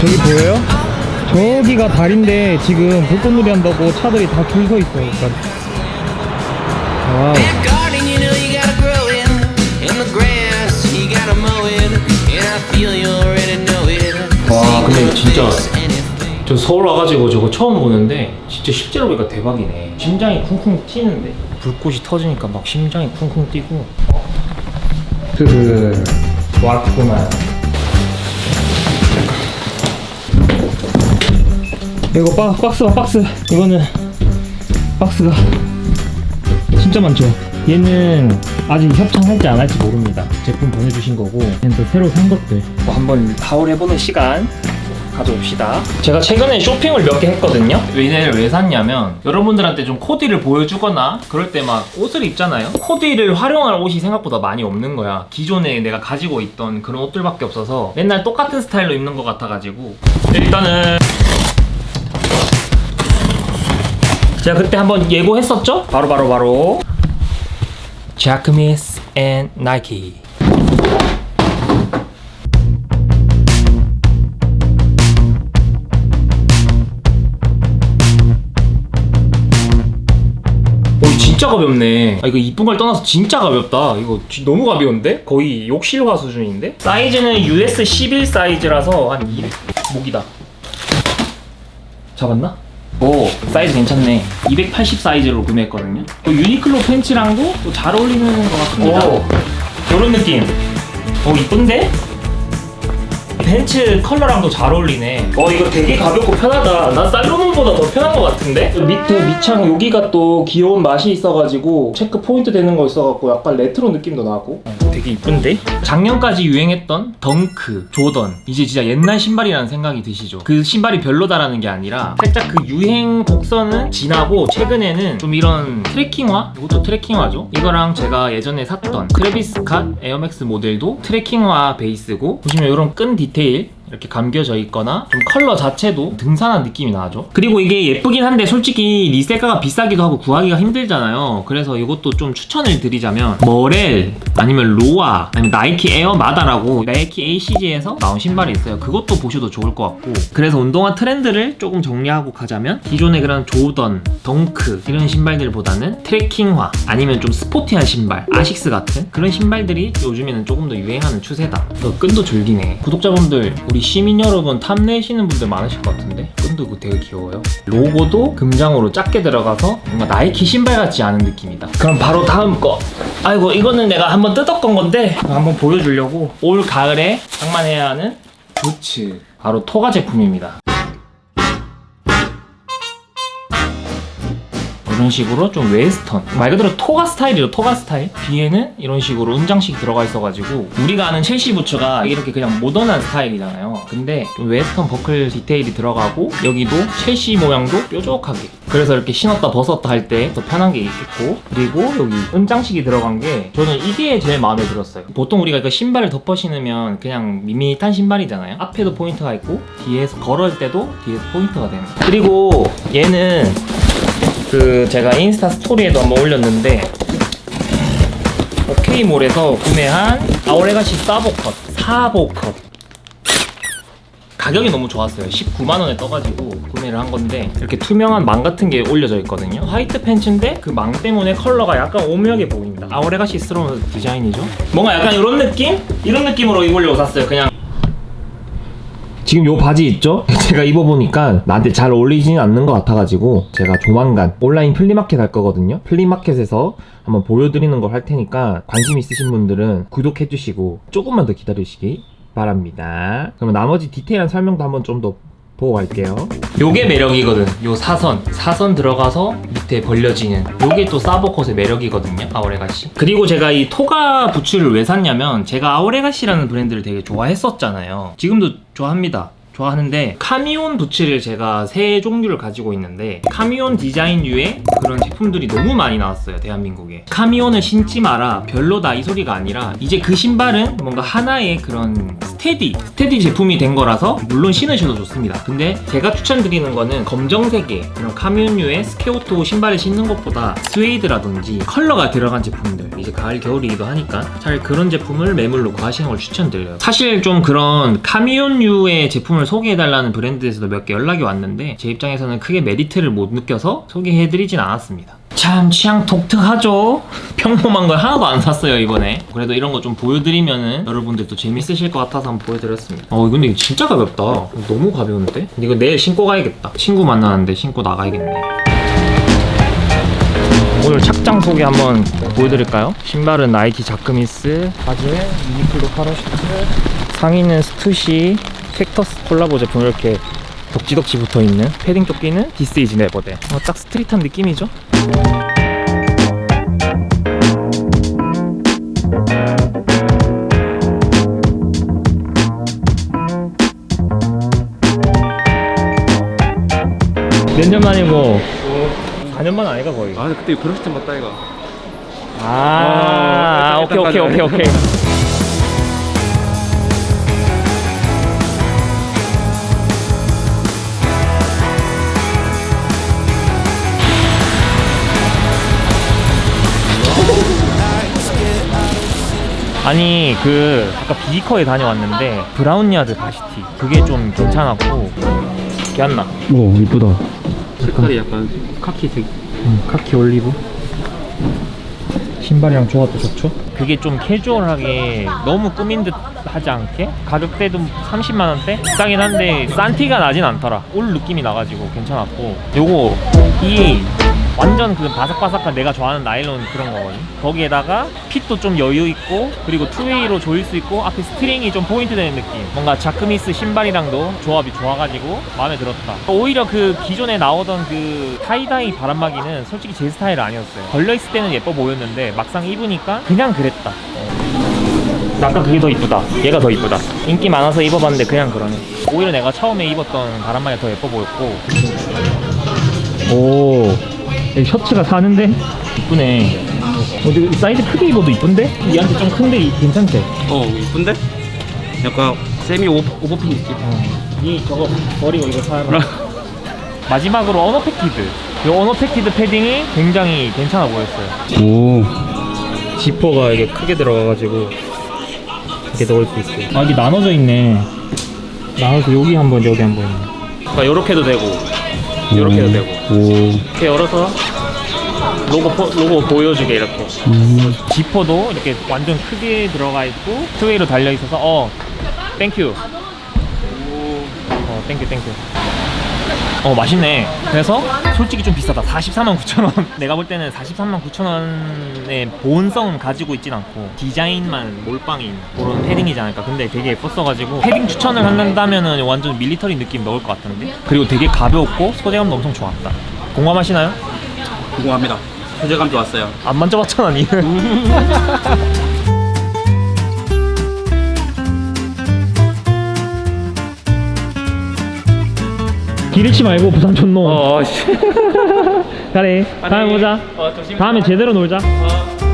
저기 보여요? 저기가 다리인데 지금 불꽃놀이 한다고 차들이 다 줄 서 있어 그러니까. Wow. 와, 근데 진짜. 저 서울 와가지고 저거 처음 보는데 진짜 실제로 보니까 대박이네 심장이 쿵쿵 뛰는데 불꽃이 터지니까 막 심장이 쿵쿵 뛰고 드르 왔구만 이거 박, 박스가 박스. 이거는 박스가 진짜 많죠. 얘는 아직 협찬할지 안 할지 모릅니다. 제품 보내주신 거고, 또 새로 산 것들. 뭐 한번 하울해보는 시간 가져옵시다 제가 최근에 쇼핑을 몇 개 했거든요 얘네를 왜 샀냐면 여러분들한테 좀 코디를 보여주거나 그럴 때 막 옷을 입잖아요 코디를 활용할 옷이 생각보다 많이 없는 거야 기존에 내가 가지고 있던 그런 옷들밖에 없어서 맨날 똑같은 스타일로 입는 것 같아가지고 일단은 제가 그때 한번 예고했었죠? 바로 바로 바로 and 나이키 오 진짜 가볍네 아 이거 이쁜 걸 떠나서 진짜 가볍다 이거 지- 너무 가벼운데? 거의 욕실화 수준인데? 사이즈는 US 11 사이즈라서 한 200... 목이다 잡았나? 오 사이즈 괜찮네. 280 사이즈로 구매했거든요. 또 유니클로 팬츠랑도 또 잘 어울리는 것 같습니다. 오. 요런 느낌. 오 이쁜데? 팬츠 컬러랑도 잘 어울리네. 어 이거 되게 가볍고 편하다. 나 살로몬보다 더 편한 것 같은데? 밑에 밑창 여기가 또 귀여운 맛이 있어가지고 체크 포인트 되는 거 있어갖고 약간 레트로 느낌도 나고. 되게 이쁜데? 작년까지 유행했던 덩크, 조던. 이제 진짜 옛날 신발이라는 생각이 드시죠? 그 신발이 별로다라는 게 아니라 살짝 그 유행 곡선은 지나고 최근에는 좀 이런 트레킹화? 이것도 트레킹화죠? 이거랑 제가 예전에 샀던 트래비스 스캇 에어맥스 모델도 트레킹화 베이스고. 보시면 이런 끈 디테일이 이렇게 감겨져 있거나 좀 컬러 자체도 등산한 느낌이 나죠. 그리고 이게 예쁘긴 한데 솔직히 resell가가 비싸기도 하고 구하기가 힘들잖아요. 그래서 이것도 좀 추천을 드리자면 머렐 아니면 로아 아니면 나이키 에어 마다라고 나이키 ACG에서 나온 신발이 있어요. 그것도 보셔도 좋을 것 같고. 그래서 운동화 트렌드를 조금 정리하고 가자면 기존의 그런 조던, 덩크 이런 신발들보다는 트레킹화 아니면 좀 스포티한 신발 아식스 같은 그런 신발들이 요즘에는 조금 더 유행하는 추세다. 또 끈도 줄기네. 구독자분들 우리 시민 여러분 탐내시는 분들 많으실 것 같은데? 끈도 이거 되게 귀여워요. 로고도 금장으로 작게 들어가서 뭔가 나이키 신발 같지 않은 느낌이다. 그럼 바로 다음 거. 아이고 이거는 내가 한번 뜯었건 건데 한번 보여주려고. 올 가을에 장만해야 하는 부츠 바로 토가 제품입니다 이런 식으로 좀 웨스턴 말 그대로 토가 스타일이죠 토가 스타일. 뒤에는 이런 식으로 은장식이 들어가 있어가지고 우리가 아는 첼시 부츠가 이렇게 그냥 모던한 스타일이잖아요. 근데 좀 웨스턴 버클 디테일이 들어가고 여기도 첼시 모양도 뾰족하게. 그래서 이렇게 신었다 벗었다 할 때 더 편한 게 있고. 그리고 여기 은장식이 들어간 게 저는 이게 제일 마음에 들었어요. 보통 우리가 그 신발을 덮어 신으면 그냥 밋밋한 신발이잖아요. 앞에도 포인트가 있고 뒤에서 걸을 때도 뒤에서 포인트가 되는. 그리고 얘는 그 제가 인스타 스토리에도 한번 올렸는데 오케이몰에서 구매한 아오레가시 사보컷 사보컷 가격이 너무 좋았어요. 19만원에 떠가지고 구매를 한 건데 이렇게 투명한 망 같은 게 올려져 있거든요. 화이트 팬츠인데 그 망 때문에 컬러가 약간 오묘하게 보입니다. 아오레가시스러운 디자인이죠? 뭔가 약간 이런 느낌? 이런 느낌으로 입으려고 샀어요. 그냥. 지금 요 바지 있죠? 제가 입어보니까 나한테 잘 어울리지는 않는 것 같아가지고 제가 조만간 온라인 flea market 할 거거든요. flea market에서 한번 보여드리는 걸 할 테니까 관심 있으신 분들은 구독해주시고 조금만 더 기다리시기 바랍니다. 그러면 나머지 디테일한 설명도 한번 좀 더 보고 갈게요. 요게 매력이거든. 요 사선. 사선 들어가서 밑에 벌려지는. 요게 또 사보컷의 매력이거든요 Our Legacy. 그리고 제가 이 토가 부츠를 왜 샀냐면 제가 Our Legacy라는 브랜드를 되게 좋아했었잖아요. 지금도 좋아합니다 좋아하는데 카미온 부츠를 제가 세 종류를 가지고 있는데 카미온 디자인류의 그런 제품들이 너무 많이 나왔어요 대한민국에. 카미온을 신지 마라 별로다 이 소리가 아니라 이제 그 신발은 뭔가 하나의 그런 steady steady 제품이 된 거라서 물론 신으셔도 좋습니다. 근데 제가 추천드리는 거는 검정색의 그런 카미온류의 square toe 신발을 신는 것보다 스웨이드라든지 컬러가 들어간 제품들 이제 가을 겨울이기도 하니까 잘 그런 제품을 매물로 구하시는 걸 추천드려요. 사실 좀 그런 카미온류의 제품을 소개해달라는 브랜드에서도 몇 개 연락이 왔는데 제 입장에서는 크게 메리트를 못 느껴서 소개해드리진 않았습니다. 참 취향 독특하죠? 평범한 걸 하나도 안 샀어요 이번에 그래도 이런 거 좀 보여드리면은 여러분들도 재밌으실 것 같아서 한번 보여드렸습니다 어 근데 이거 진짜 가볍다 너무 가벼운데? 이거 내일 신고 가야겠다 친구 만나는데 신고 나가야겠네 오늘 착장 소개 한번 보여드릴까요? 신발은 나이키 자크뮈스 바지에 유니클로 parachute 상의는 스투시 팩터스 콜라보 제품 이렇게 덕지덕지 붙어있는 패딩 조끼는 This Is Never That 어, 딱 street한 느낌이죠? 몇 년 만이고 4년 만 아이가 거의 아 그때 그럴 때 맞다 이거 아, 어, 오케이 일단 오케이 오케이 가자. 오케이 아니 그 아까 비지커에 다녀왔는데 브라운야드 바시티. 그게 좀 괜찮았고. 괜찮나? 오 이쁘다. 색깔이 약간 카키색 음, 카키 올리브? 신발이랑 조합도 좋죠? 그게 좀 캐주얼하게 너무 꾸민 듯 하지 않게? 가격대도 30만 원대? 싸긴 한데 싼 티가 나진 않더라. 울 느낌이 나가지고 괜찮았고. 요거 이 완전 그 바삭바삭한 내가 좋아하는 나일론 그런 거거든. 거기에다가 fit도 좀 여유 있고 그리고 two-way로 조일 수 있고 앞에 string이 좀 포인트 되는 느낌. 뭔가 자크뮈스 신발이랑도 조합이 좋아가지고 마음에 들었다. 오히려 그 기존에 나오던 그 tie-dye 바람막이는 솔직히 제 스타일 아니었어요. 걸려있을 때는 예뻐 보였는데 막상 입으니까 그냥 그랬다. 아까 그게 더 이쁘다. 얘가 더 이쁘다. 인기 많아서 입어봤는데 그냥 그러네. 오히려 내가 처음에 입었던 바람막이가 더 예뻐 보였고. 오. 셔츠가 사는데? 이쁘네. 어, 근데 사이즈 크게 입어도 이쁜데? 얘한테 좀 큰데 이- 괜찮대. 어 이쁜데? 약간 semi over, overfit 느낌. 이 저거 버리고 이거 사라. 마지막으로 언어펙티드. 이 언어펙티드 패딩이 굉장히 괜찮아 보였어요. 오 지퍼가 이게 크게 들어가가지고 이렇게 넣을 수 있어요. 아 이게 나눠져 있네. 나눠서 여기 한번 여기 한번. 그러니까 요렇게도 되고 요렇게도 되고. 오. 이렇게 열어서 로고 포- 로고 보여주게 이렇게. 지퍼도 이렇게 완전 크게 들어가 있고 two-way로 달려 있어서 어 thank you 어 thank you thank you 어 맛있네. 그래서 솔직히 좀 비싸다. 43만 9천원. 내가 볼 때는 43만 9천원의 보온성은 가지고 있진 않고 디자인만 몰빵인 그런 패딩이지 않을까. 근데 되게 예뻤어가지고 패딩 추천을 한다면 은 완전 밀리터리 느낌 넣을 것 같은데? 그리고 되게 가벼웠고 소재감도 엄청 좋았다. 공감하시나요? 궁금합니다. 소재감 좋았어요. 안 만져봤잖아 니 잃지 말고 부산 촌놈 어 씨. 그래 다음에 보자 어. 다음에 제대로 놀자 어.